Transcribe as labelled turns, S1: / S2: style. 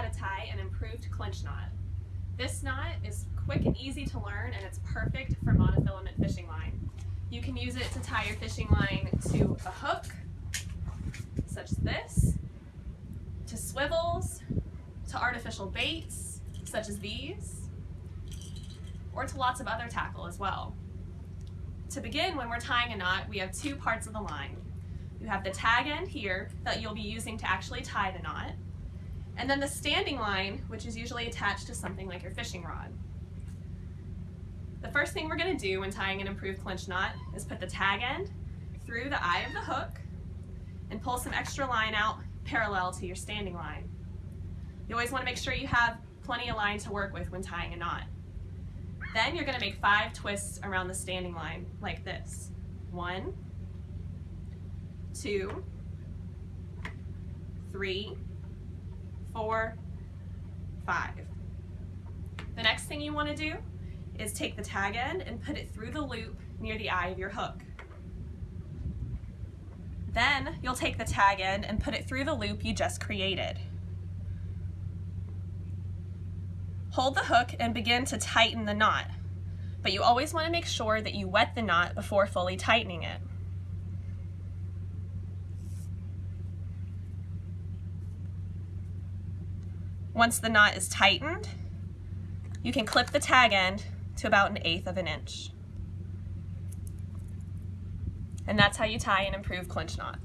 S1: how to tie an improved clinch knot. This knot is quick and easy to learn and it's perfect for monofilament fishing line. You can use it to tie your fishing line to a hook, such as this, to swivels, to artificial baits, such as these, or to lots of other tackle as well. To begin, when we're tying a knot, we have two parts of the line. You have the tag end here that you'll be using to actually tie the knot, and then the standing line, which is usually attached to something like your fishing rod. The first thing we're going to do when tying an improved clinch knot is put the tag end through the eye of the hook and pull some extra line out parallel to your standing line. You always want to make sure you have plenty of line to work with when tying a knot. Then you're going to make five twists around the standing line like this. One, two, three, four, five. The next thing you want to do is take the tag end and put it through the loop near the eye of your hook. Then you'll take the tag end and put it through the loop you just created. Hold the hook and begin to tighten the knot, but you always want to make sure that you wet the knot before fully tightening it. Once the knot is tightened, you can clip the tag end to about an eighth of an inch. And that's how you tie an improved clinch knot.